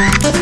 Bye.